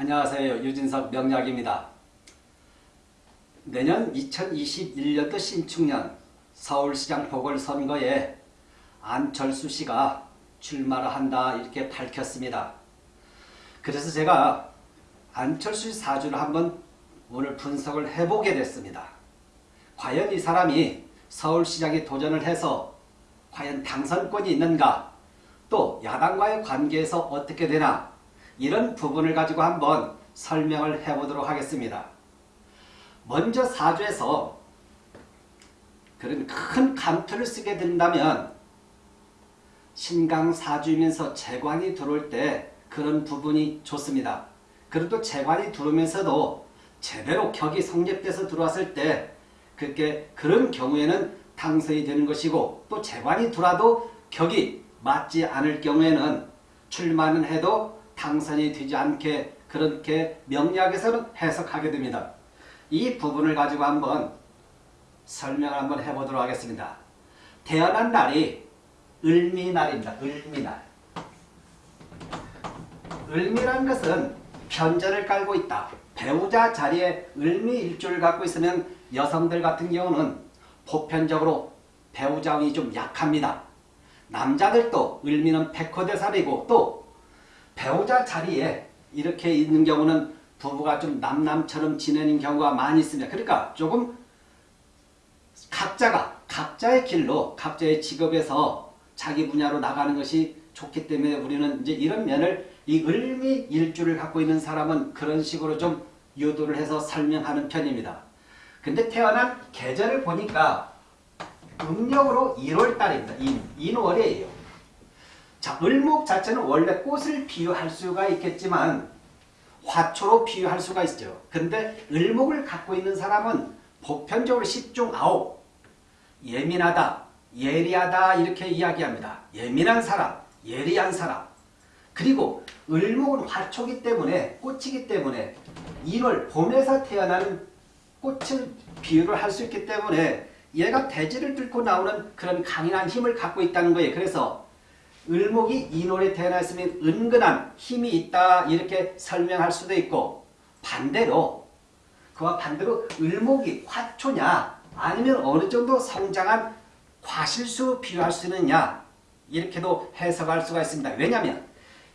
안녕하세요. 유진석 명약입니다. 내년 2021년도 신축년 서울시장 보궐선거에 안철수 씨가 출마를 한다 이렇게 밝혔습니다. 그래서 제가 안철수 사주를 한번 오늘 분석을 해보게 됐습니다. 과연 이 사람이 서울시장에 도전을 해서 과연 당선권이 있는가 또 야당과의 관계에서 어떻게 되나 이런 부분을 가지고 한번 설명을 해보도록 하겠습니다. 먼저 사주에서 그런 큰 감투를 쓰게 된다면 신강 사주이면서 재관이 들어올 때 그런 부분이 좋습니다. 그래도 재관이 들어오면서도 제대로 격이 성립돼서 들어왔을 때 그렇게 그런 경우에는 당선이 되는 것이고 또 재관이 들어와도 격이 맞지 않을 경우에는 출마는 해도 당선이 되지 않게 그렇게 명리학에서는 해석하게 됩니다. 이 부분을 가지고 한번 설명을 한번 해보도록 하겠습니다. 태어난 날이 을미날입니다. 을미날. 을미라는 것은 편전을 깔고 있다. 배우자 자리에 을미일주를 갖고 있으면 여성들 같은 경우는 보편적으로 배우자 운이 좀 약합니다. 남자들도 을미는 백호대살이고 또 배우자 자리에 이렇게 있는 경우는 부부가 좀 남남처럼 지내는 경우가 많이 있습니다. 그러니까 조금 각자가 각자의 길로 각자의 직업에서 자기 분야로 나가는 것이 좋기 때문에 우리는 이제 이런 면을 이 을미 일주를 갖고 있는 사람은 그런 식으로 좀 유도를 해서 설명하는 편입니다. 근데 태어난 계절을 보니까 음력으로 1월달입니다. 인, 인월이에요. 자, 을목 자체는 원래 꽃을 비유할 수가 있겠지만 화초로 비유할 수가 있죠. 근데 을목을 갖고 있는 사람은 보편적으로 10중 9 예민하다, 예리하다 이렇게 이야기합니다. 예민한 사람, 예리한 사람 그리고 을목은 화초기 때문에 꽃이기 때문에 1월 봄에서 태어나는 꽃을 비유를 할 수 있기 때문에 얘가 대지를 뚫고 나오는 그런 강인한 힘을 갖고 있다는 거예요. 그래서 을목이 인월에 태어났으면 은근한 힘이 있다 이렇게 설명할 수도 있고 반대로 그와 반대로 을목이 화초냐 아니면 어느 정도 성장한 과실수 비유할 수 있느냐 이렇게도 해석할 수가 있습니다. 왜냐하면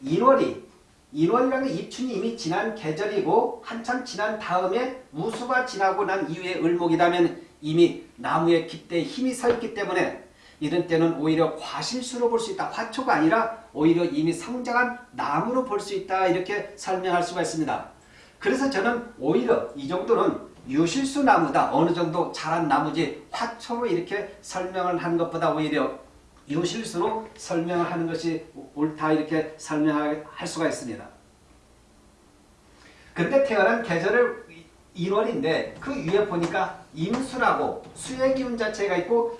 인월이 인월이라는 입춘이 이미 지난 계절이고 한참 지난 다음에 우수가 지나고 난 이후에 을목이라면 이미 나무의 깃대에 힘이 서 있기 때문에 이런 때는 오히려 과실수로 볼 수 있다. 화초가 아니라 오히려 이미 성장한 나무로 볼 수 있다. 이렇게 설명할 수가 있습니다. 그래서 저는 오히려 이 정도는 유실수 나무다. 어느 정도 자란 나무지 화초로 이렇게 설명을 하는 것보다 오히려 유실수로 설명을 하는 것이 옳다 이렇게 설명할 수가 있습니다. 근데 태어난 계절을 1월인데 그 위에 보니까 임수라고 수의 기운 자체가 있고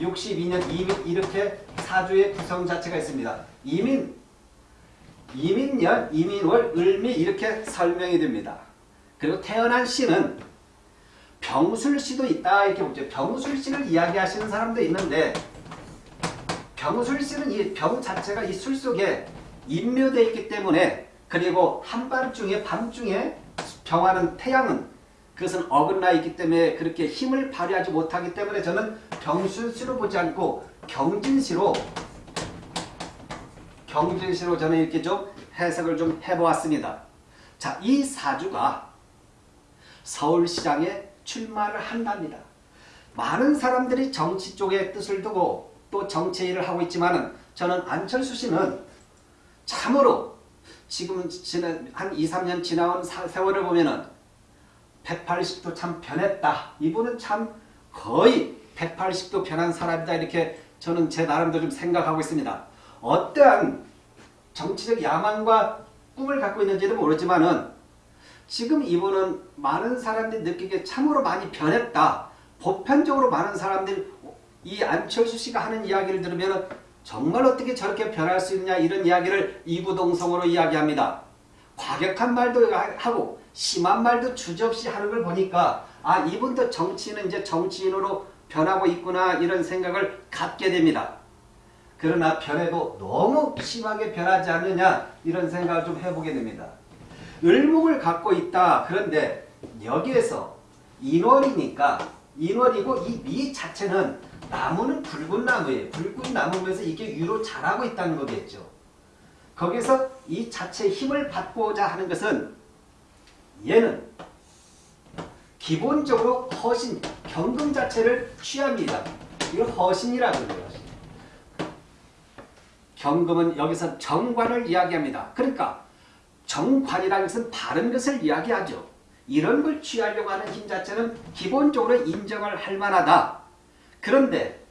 62년 이민 이렇게 사주의 구성 자체가 있습니다. 이민, 이민년, 이민월, 을미 이렇게 설명이 됩니다. 그리고 태어난 씨는 병술씨도 있다 이렇게 보죠. 병술씨를 이야기하시는 사람도 있는데 병술씨는 이 병 자체가 이 술 속에 인묘되어 있기 때문에 그리고 한밤중에 밤중에 병하는 태양은 그것은 어긋나 있기 때문에 그렇게 힘을 발휘하지 못하기 때문에 저는 병술시로 보지 않고 경진시로 경진시로 저는 이렇게 좀 해석을 좀 해보았습니다. 자, 이 사주가 서울시장에 출마를 한답니다. 많은 사람들이 정치 쪽에 뜻을 두고 또 정치 일을 하고 있지만은 저는 안철수 씨는 참으로 지금 지난 한 2, 3년 지나온 세월을 보면은 180도 참 변했다. 이분은 참 거의 180도 변한 사람이다. 이렇게 저는 제 나름대로 좀 생각하고 있습니다. 어떠한 정치적 야망과 꿈을 갖고 있는지는 모르지만은 지금 이분은 많은 사람들이 느끼기에 참으로 많이 변했다. 보편적으로 많은 사람들이 이 안철수 씨가 하는 이야기를 들으면 정말 어떻게 저렇게 변할 수 있냐 이런 이야기를 이구동성으로 이야기합니다. 과격한 말도 하고 심한 말도 주저없이 하는 걸 보니까 아 이분도 정치인은 이제 정치인으로 변하고 있구나 이런 생각을 갖게 됩니다. 그러나 변해도 너무 심하게 변하지 않느냐 이런 생각을 좀 해보게 됩니다. 을목을 갖고 있다. 그런데 여기에서 인월이니까 인월이고 이 미 자체는 나무는 붉은 나무예요. 붉은 나무면서 이게 위로 자라고 있다는 거겠죠. 거기서 이 자체의 힘을 받고자 하는 것은 얘는 기본적으로 허신, 경금 자체를 취합니다. 이걸 허신이라고 해요. 경금은 여기서 정관을 이야기합니다. 그러니까 정관이라는 것은 바른 것을 이야기하죠. 이런 걸 취하려고 하는 힘 자체는 기본적으로 인정을 할 만하다. 그런데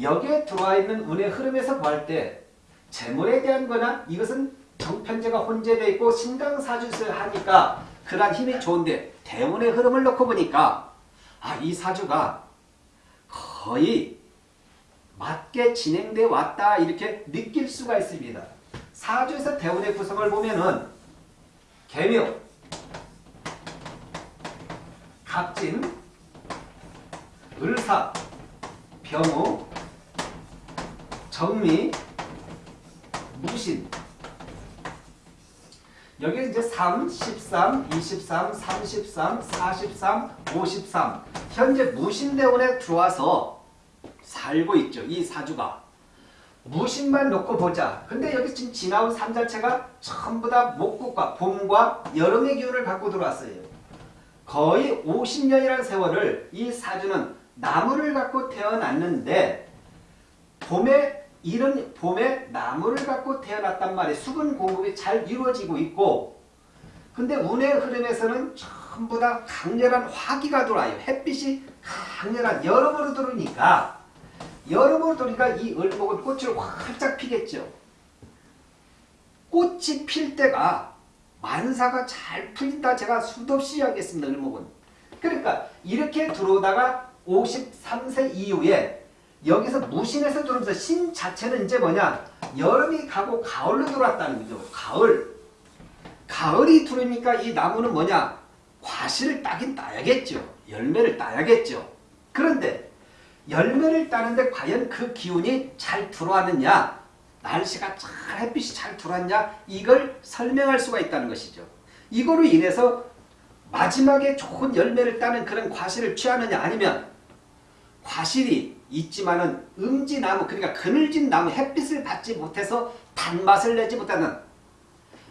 여기에 들어와 있는 운의 흐름에서 볼 때 재물에 대한 거나 이것은 정편제가 혼재되어 있고 신강사주를 하니까 그러한 힘이 좋은데 대운의 흐름을 놓고 보니까 아, 이 사주가 거의 맞게 진행돼 왔다 이렇게 느낄 수가 있습니다. 사주에서 대운의 구성을 보면은 개묘, 갑진, 을사, 병우, 정미, 무신 여기 이제 3, 13, 23, 33, 43, 53 현재 무신대운에 들어와서 살고 있죠. 이 사주가. 무신만 놓고 보자. 근데 여기 지금 지나온 삶 자체가 전부 다 목국과 봄과 여름의 기운을 갖고 들어왔어요. 거의 50년이라는 세월을 이 사주는 나무를 갖고 태어났는데 봄에 이런 봄에 나무를 갖고 태어났단 말이에요. 수분 공급이 잘 이루어지고 있고 근데 운의 흐름에서는 전부 다 강렬한 화기가 돌아요. 햇빛이 강렬한 여름으로 들어오니까 여름으로 들어오니까 이 을목은 꽃을 활짝 피겠죠. 꽃이 필 때가 만사가 잘 풀린다 제가 수도 없이 이야기했습니다. 을목은. 그러니까 이렇게 들어오다가 53세 이후에 여기서 무신에서 들어오면서 신 자체는 이제 뭐냐 여름이 가고 가을로 들어왔다는 거죠. 가을. 가을이 들어오니까 이 나무는 뭐냐 과실을 따긴 따야겠죠. 열매를 따야겠죠. 그런데 열매를 따는데 과연 그 기운이 잘 들어왔느냐 날씨가 잘 햇빛이 잘 들어왔냐 이걸 설명할 수가 있다는 것이죠. 이거로 인해서 마지막에 좋은 열매를 따는 그런 과실을 취하느냐 아니면 과실이 있지만은 음지나무 그러니까 그늘진 나무 햇빛을 받지 못해서 단맛을 내지 못하는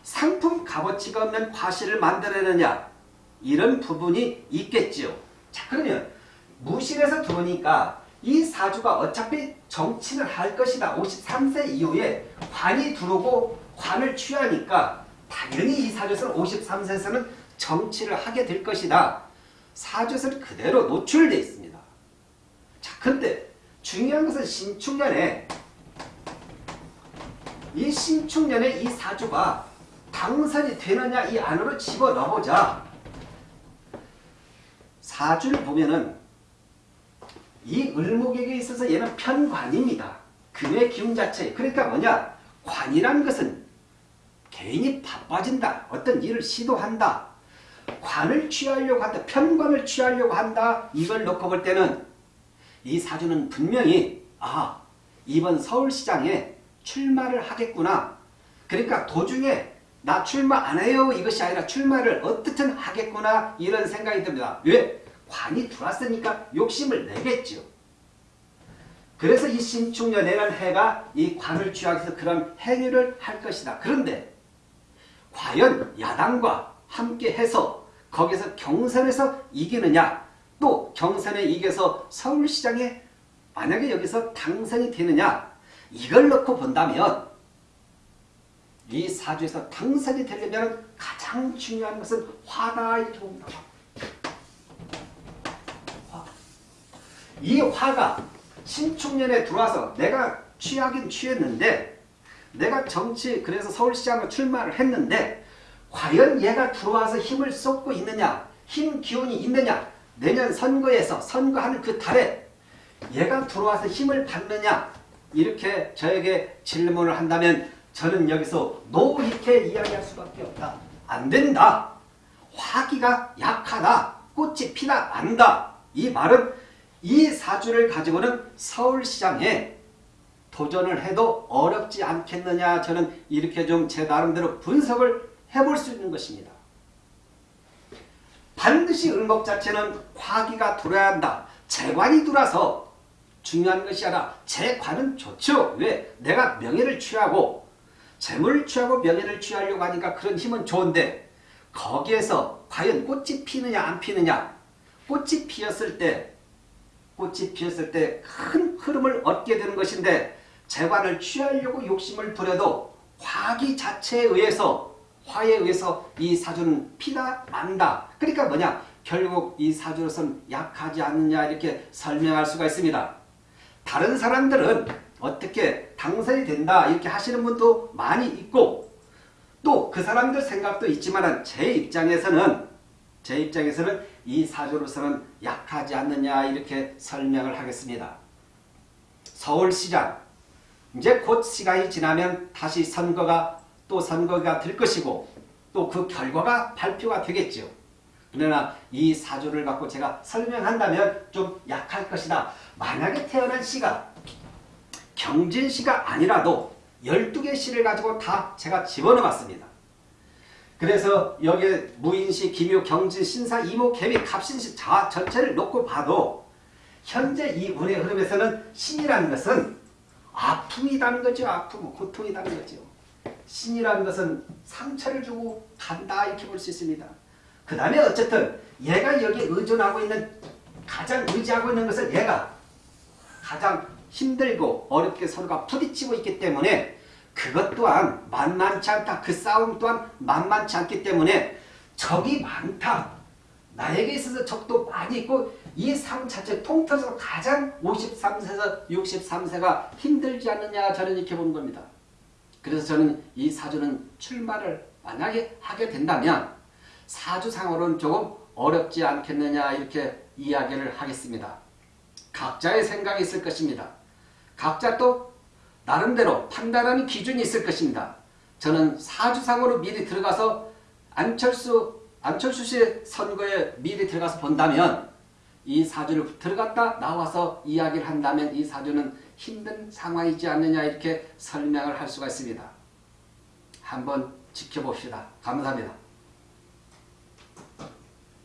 상품 값어치가 없는 과실을 만들어내느냐 이런 부분이 있겠지요. 자 그러면 무신에서 들어오니까 이 사주가 어차피 정치를 할 것이다. 53세 이후에 관이 들어오고 관을 취하니까 당연히 이 사주에서는 53세에서는 정치를 하게 될 것이다. 사주에서는 그대로 노출되어 있습니다. 자, 근데 중요한 것은 신축년에 이 신축년에 이 사주가 당선이 되느냐 이 안으로 집어넣어보자. 사주를 보면은 이 을목에게 있어서 얘는 편관입니다. 금의 기운 자체. 그러니까 뭐냐? 관이라는 것은 개인이 바빠진다. 어떤 일을 시도한다. 관을 취하려고 한다. 편관을 취하려고 한다. 이걸 놓고 볼 때는 이 사주는 분명히 아 이번 서울시장에 출마를 하겠구나. 그러니까 도중에 나 출마 안 해요 이것이 아니라 출마를 어떻든 하겠구나 이런 생각이 듭니다. 왜? 관이 들어왔으니까 욕심을 내겠죠. 그래서 이 신축년에는 해가 이 관을 취하기 위해서 그런 행위를 할 것이다. 그런데 과연 야당과 함께 해서 거기서 경선에서 이기느냐 또 경선에 이겨서 서울시장에 만약에 여기서 당선이 되느냐 이걸 놓고 본다면 이 사주에서 당선이 되려면 가장 중요한 것은 화가 좋은 다. 이 화가 신축년에 들어와서 내가 취하긴 취했는데 내가 정치 그래서 서울시장을 출마를 했는데 과연 얘가 들어와서 힘을 쏟고 있느냐 힘 기운이 있느냐 내년 선거에서 선거하는 그 달에 얘가 들어와서 힘을 받느냐 이렇게 저에게 질문을 한다면 저는 여기서 노 이렇게 이야기할 수밖에 없다. 안 된다. 화기가 약하다. 꽃이 피다 안다. 이 말은 이 사주를 가지고는 서울시장에 도전을 해도 어렵지 않겠느냐 저는 이렇게 좀 제 나름대로 분석을 해볼 수 있는 것입니다. 반드시 을목 자체는 화기가 돌아야 한다. 재관이 돌아서 중요한 것이 아니라 재관은 좋죠. 왜? 내가 명예를 취하고 재물을 취하고 명예를 취하려고 하니까 그런 힘은 좋은데 거기에서 과연 꽃이 피느냐 안 피느냐 꽃이 피었을 때 꽃이 피었을 때 큰 흐름을 얻게 되는 것인데 재관을 취하려고 욕심을 부려도 화기 자체에 의해서 화에 의해서 이 사주는 피다 만다. 그러니까 뭐냐? 결국 이 사주로서는 약하지 않느냐 이렇게 설명할 수가 있습니다. 다른 사람들은 어떻게 당선이 된다 이렇게 하시는 분도 많이 있고 또 그 사람들 생각도 있지만 제 입장에서는 제 입장에서는 이 사주로서는 약하지 않느냐 이렇게 설명을 하겠습니다. 서울시장 이제 곧 시간이 지나면 다시 선거가 또 선거가 될 것이고 또 그 결과가 발표가 되겠죠. 그러나 이 사주를 갖고 제가 설명한다면 좀 약할 것이다. 만약에 태어난 시가 경진시가 아니라도 12개 시를 가지고 다 제가 집어넣어 봤습니다. 그래서 여기에 무인시, 기묘, 경진, 신사, 이모, 개미, 갑신시 자 전체를 놓고 봐도 현재 이 운의 흐름에서는 신이라는 것은 아픔이라는 거죠. 아픔, 고통이라는 거죠. 신이라는 것은 상처를 주고 간다 이렇게 볼 수 있습니다. 그 다음에 어쨌든 얘가 여기 의존하고 있는 가장 의지하고 있는 것은 얘가 가장 힘들고 어렵게 서로가 부딪히고 있기 때문에 그것 또한 만만치 않다. 그 싸움 또한 만만치 않기 때문에 적이 많다. 나에게 있어서 적도 많이 있고 이 삶 자체 통틀어서 가장 53세에서 63세가 힘들지 않느냐 저는 이렇게 보는 겁니다. 그래서 저는 이 사주는 출마를 만약에 하게 된다면 사주상으로는 조금 어렵지 않겠느냐 이렇게 이야기를 하겠습니다. 각자의 생각이 있을 것입니다. 각자 또 나름대로 판단하는 기준이 있을 것입니다. 저는 사주상으로 미리 들어가서 안철수 안철수 씨의 선거에 미리 들어가서 본다면 이 사주를 들어갔다 나와서 이야기를 한다면 이 사주는 힘든 상황이지 않느냐 이렇게 설명을 할 수가 있습니다. 한번 지켜봅시다. 감사합니다.